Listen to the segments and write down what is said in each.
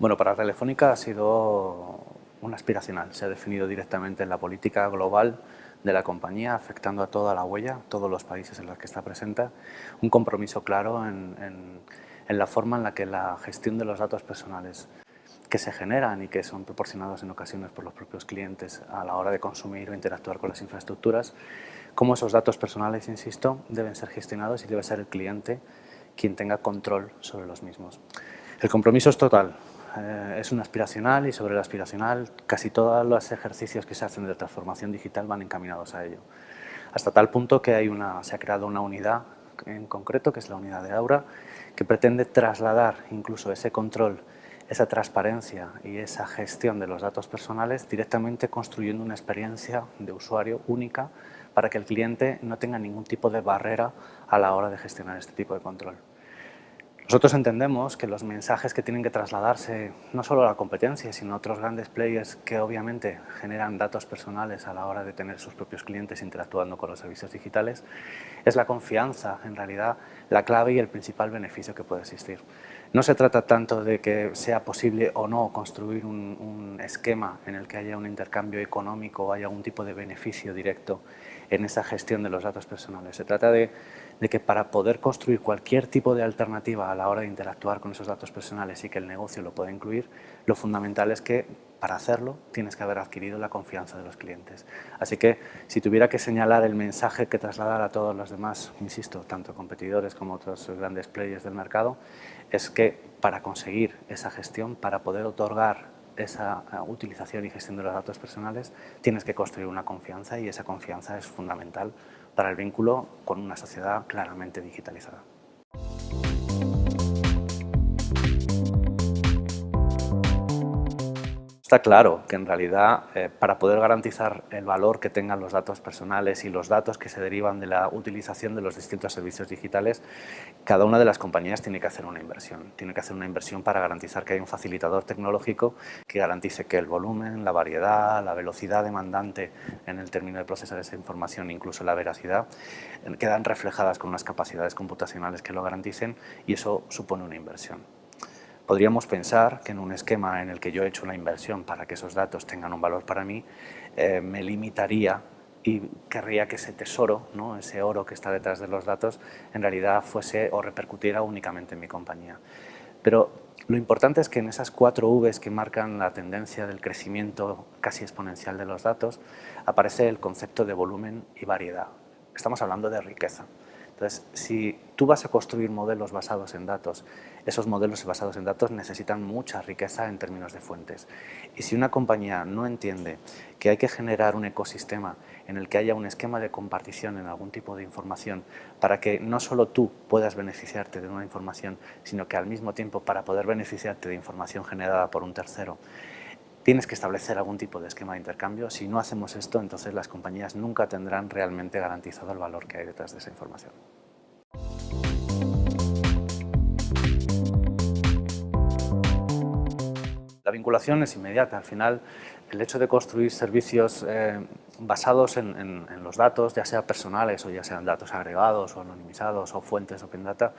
Bueno, para Telefónica ha sido un aspiracional. Se ha definido directamente en la política global de la compañía, afectando a toda la huella, todos los países en los que está presente, un compromiso claro en, en la forma en la que la gestión de los datos personales que se generan y que son proporcionados en ocasiones por los propios clientes a la hora de consumir o interactuar con las infraestructuras, cómo esos datos personales, insisto, deben ser gestionados y debe ser el cliente quien tenga control sobre los mismos. El compromiso es total, eh, es un aspiracional y sobre el aspiracional casi todos los ejercicios que se hacen de transformación digital van encaminados a ello. Hasta tal punto que hay una, se ha creado una unidad en concreto, que es la unidad de Aura, que pretende trasladar incluso ese control, esa transparencia y esa gestión de los datos personales directamente construyendo una experiencia de usuario única para que el cliente no tenga ningún tipo de barrera a la hora de gestionar este tipo de control. Nosotros entendemos que los mensajes que tienen que trasladarse no solo a la competencia, sino a otros grandes players que obviamente generan datos personales a la hora de tener sus propios clientes interactuando con los servicios digitales, es la confianza, en realidad, la clave y el principal beneficio que puede existir. No se trata tanto de que sea posible o no construir un, esquema en el que haya un intercambio económico o haya algún tipo de beneficio directo en esa gestión de los datos personales. Se trata de, que para poder construir cualquier tipo de alternativa a la hora de interactuar con esos datos personales y que el negocio lo pueda incluir, lo fundamental es que para hacerlo tienes que haber adquirido la confianza de los clientes. Así que si tuviera que señalar el mensaje que trasladar a todos los demás, insisto, tanto competidores como otros grandes players del mercado, es que para conseguir esa gestión, para poder otorgar esa eh, utilización y gestión de los datos personales, tienes que construir una confianza y esa confianza es fundamental para el vínculo con una sociedad claramente digitalizada. Está claro que en realidad eh, para poder garantizar el valor que tengan los datos personales y los datos que se derivan de la utilización de los distintos servicios digitales, cada una de las compañías tiene que hacer una inversión. Tiene que hacer una inversión para garantizar que hay un facilitador tecnológico que garantice que el volumen, la variedad, la velocidad demandante en el término de procesar esa información, incluso la veracidad, quedan reflejadas con unas capacidades computacionales que lo garanticen y eso supone una inversión. Podríamos pensar que en un esquema en el que yo he hecho una inversión para que esos datos tengan un valor para mí, eh, me limitaría y querría que ese tesoro, ¿no? ese oro que está detrás de los datos, en realidad fuese o repercutiera únicamente en mi compañía. Pero lo importante es que en esas cuatro Vs que marcan la tendencia del crecimiento casi exponencial de los datos, aparece el concepto de volumen y variedad. Estamos hablando de riqueza. Entonces, si tú vas a construir modelos basados en datos, esos modelos basados en datos necesitan mucha riqueza en términos de fuentes. Y si una compañía no entiende que hay que generar un ecosistema en el que haya un esquema de compartición en algún tipo de información para que no solo tú puedas beneficiarte de una información, sino que al mismo tiempo para poder beneficiarte de información generada por un tercero, tienes que establecer algún tipo de esquema de intercambio. Si no hacemos esto, entonces las compañías nunca tendrán realmente garantizado el valor que hay detrás de esa información. La vinculación es inmediata. Al final, el hecho de construir servicios eh, basados en, los datos, ya sea personales o ya sean datos agregados o anonimizados o fuentes Open Data,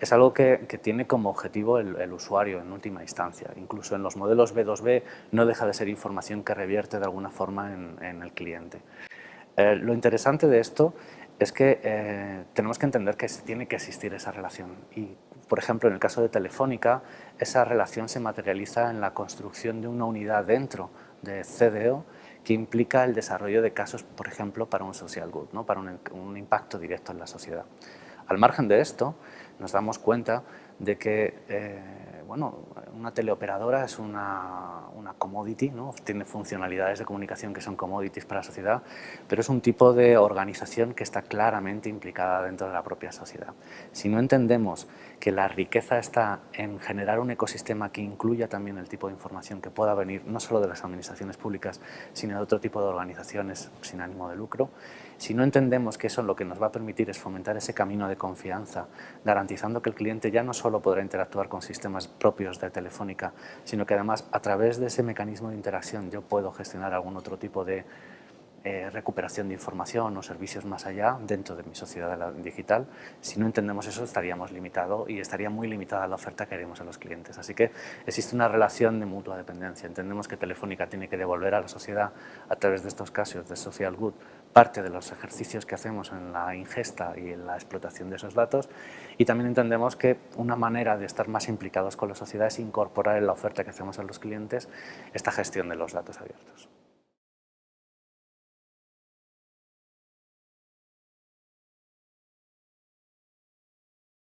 es algo que, tiene como objetivo el, usuario en última instancia. Incluso en los modelos B2B no deja de ser información que revierte de alguna forma en, el cliente. Eh, lo interesante de esto es que eh, tenemos que entender que tiene que existir esa relación por ejemplo, en el caso de Telefónica, esa relación se materializa en la construcción de una unidad dentro de CDO que implica el desarrollo de casos, por ejemplo, para un social good, ¿no? para un impacto directo en la sociedad. Al margen de esto, nos damos cuenta de que eh, bueno, una teleoperadora es una, una commodity, ¿no? tiene funcionalidades de comunicación que son commodities para la sociedad, pero es un tipo de organización que está claramente implicada dentro de la propia sociedad. Si no entendemos que la riqueza está en generar un ecosistema que incluya también el tipo de información que pueda venir no solo de las administraciones públicas, sino de otro tipo de organizaciones sin ánimo de lucro, si no entendemos que eso lo que nos va a permitir es fomentar ese camino de confianza, garantizando que el cliente ya no solo podrá interactuar con sistemas propios de Telefónica, sino que además a través de ese mecanismo de interacción yo puedo gestionar algún otro tipo de eh, recuperación de información o servicios más allá dentro de mi sociedad digital. Si no entendemos eso estaríamos limitados y estaría muy limitada la oferta que haremos a los clientes. Así que existe una relación de mutua dependencia. Entendemos que Telefónica tiene que devolver a la sociedad a través de estos casos de social good parte de los ejercicios que hacemos en la ingesta y en la explotación de esos datos y también entendemos que una manera de estar más implicados con la sociedad es incorporar en la oferta que hacemos a los clientes esta gestión de los datos abiertos.